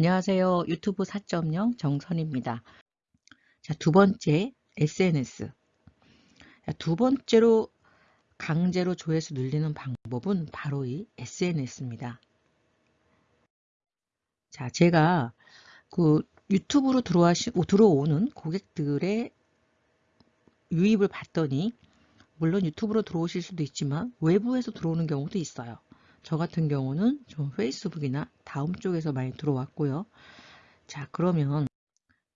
안녕하세요. 유튜브 4.0 정선입니다. 자, 두 번째 SNS. 자, 두 번째로 강제로 조회수 늘리는 방법은 바로 이 SNS입니다. 자, 제가 그 유튜브로 들어와시, 들어오는 고객들의 유입을 봤더니 물론 유튜브로 들어오실 수도 있지만 외부에서 들어오는 경우도 있어요. 저 같은 경우는 좀 페이스북이나 다음 쪽에서 많이 들어왔고요. 자 그러면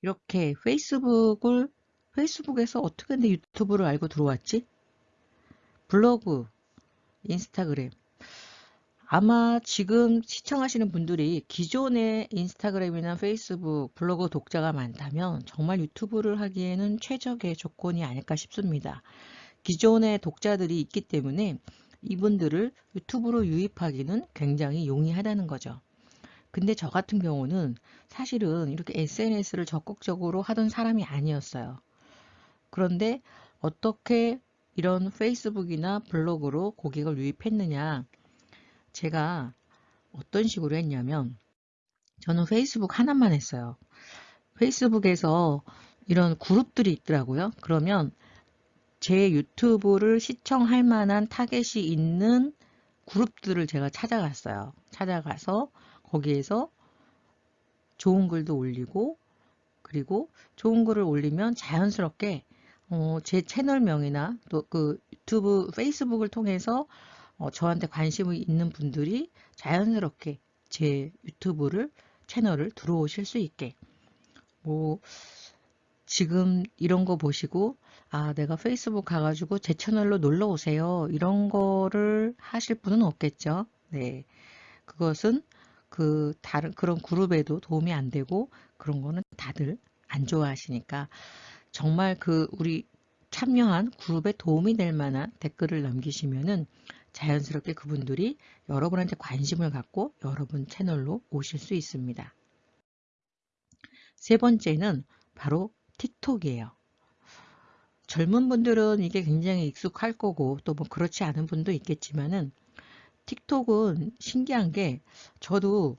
이렇게 페이스북을 페이스북에서 어떻게 내 유튜브를 알고 들어왔지? 블로그, 인스타그램 아마 지금 시청하시는 분들이 기존의 인스타그램이나 페이스북, 블로그 독자가 많다면 정말 유튜브를 하기에는 최적의 조건이 아닐까 싶습니다. 기존의 독자들이 있기 때문에 이분들을 유튜브로 유입하기는 굉장히 용이하다는 거죠. 근데 저 같은 경우는 사실은 이렇게 SNS를 적극적으로 하던 사람이 아니었어요. 그런데 어떻게 이런 페이스북이나 블로그로 고객을 유입했느냐 제가 어떤 식으로 했냐면 저는 페이스북 하나만 했어요. 페이스북에서 이런 그룹들이 있더라고요. 그러면 제 유튜브를 시청할 만한 타겟이 있는 그룹들을 제가 찾아갔어요. 찾아가서 거기에서 좋은 글도 올리고 그리고 좋은 글을 올리면 자연스럽게 어, 제 채널명이나 또 그 유튜브 페이스북을 통해서 어, 저한테 관심이 있는 분들이 자연스럽게 제 유튜브를 채널을 들어오실 수 있게 뭐 지금 이런 거 보시고 아 내가 페이스북 가가지고 제 채널로 놀러 오세요. 이런 거를 하실 분은 없겠죠? 네. 그것은 그 다른 그런 그룹에도 도움이 안 되고 그런 거는 다들 안 좋아하시니까 정말 그 우리 참여한 그룹에 도움이 될 만한 댓글을 남기시면은 자연스럽게 그분들이 여러분한테 관심을 갖고 여러분 채널로 오실 수 있습니다. 세 번째는 바로 틱톡이에요. 젊은 분들은 이게 굉장히 익숙할 거고 또 뭐 그렇지 않은 분도 있겠지만은 틱톡은 신기한 게 저도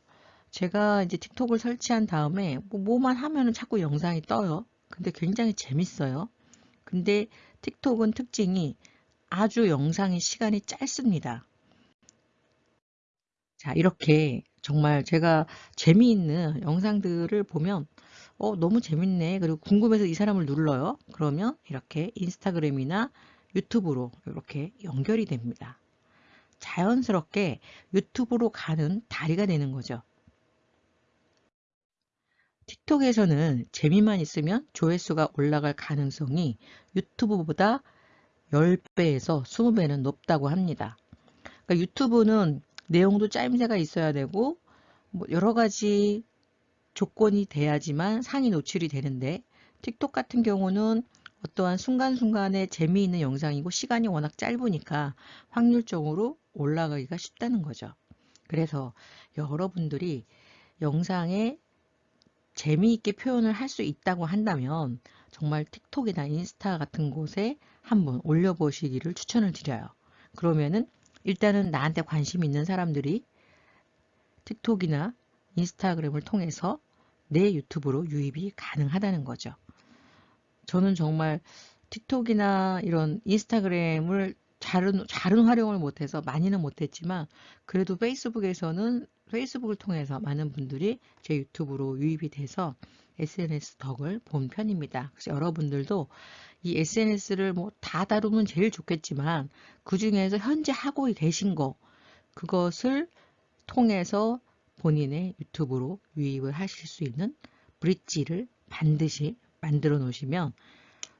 제가 이제 틱톡을 설치한 다음에 뭐 뭐만 하면은 자꾸 영상이 떠요. 근데 굉장히 재밌어요. 근데 틱톡은 특징이 아주 영상의 시간이 짧습니다. 자 이렇게 정말 제가 재미있는 영상들을 보면 어 너무 재밌네. 그리고 궁금해서 이 사람을 눌러요. 그러면 이렇게 인스타그램이나 유튜브로 이렇게 연결이 됩니다. 자연스럽게 유튜브로 가는 다리가 되는 거죠. 틱톡에서는 재미만 있으면 조회수가 올라갈 가능성이 유튜브보다 10배에서 20배는 높다고 합니다. 그러니까 유튜브는 내용도 짜임새가 있어야 되고 뭐 여러 가지 조건이 돼야지만 상위 노출이 되는데 틱톡 같은 경우는 어떠한 순간순간에 재미있는 영상이고 시간이 워낙 짧으니까 확률적으로 올라가기가 쉽다는 거죠. 그래서 여러분들이 영상에 재미있게 표현을 할 수 있다고 한다면 정말 틱톡이나 인스타 같은 곳에 한번 올려보시기를 추천을 드려요. 그러면은 일단은 나한테 관심 있는 사람들이 틱톡이나 인스타그램을 통해서 내 유튜브로 유입이 가능하다는 거죠. 저는 정말 틱톡이나 이런 인스타그램을 잘은, 잘은 활용을 못해서 많이는 못했지만 그래도 페이스북에서는 페이스북을 통해서 많은 분들이 제 유튜브로 유입이 돼서 SNS 덕을 본 편입니다. 그래서 여러분들도 이 SNS를 뭐 다 다루면 제일 좋겠지만 그 중에서 현재 하고 계신 거 그것을 통해서 본인의 유튜브로 유입을 하실 수 있는 브릿지를 반드시 만들어 놓으시면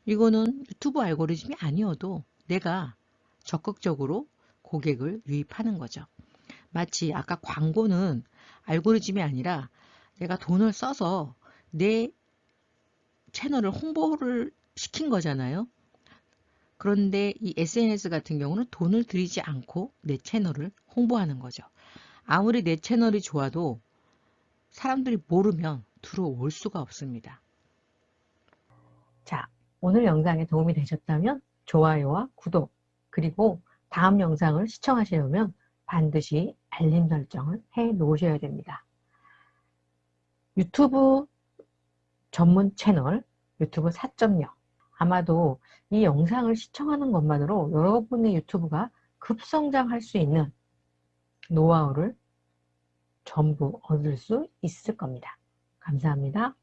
이거는 유튜브 알고리즘이 아니어도 내가 적극적으로 고객을 유입하는 거죠. 마치 아까 광고는 알고리즘이 아니라 내가 돈을 써서 내 채널을 홍보를 시킨 거잖아요. 그런데 이 SNS 같은 경우는 돈을 들이지 않고 내 채널을 홍보하는 거죠. 아무리 내 채널이 좋아도 사람들이 모르면 들어올 수가 없습니다. 자, 오늘 영상에 도움이 되셨다면 좋아요와 구독 그리고 다음 영상을 시청하시려면 반드시 알림 설정을 해 놓으셔야 됩니다. 유튜브 전문 채널 유튜브 4.0 아마도 이 영상을 시청하는 것만으로 여러분의 유튜브가 급성장할 수 있는 노하우를 전부 얻을 수 있을 겁니다. 감사합니다.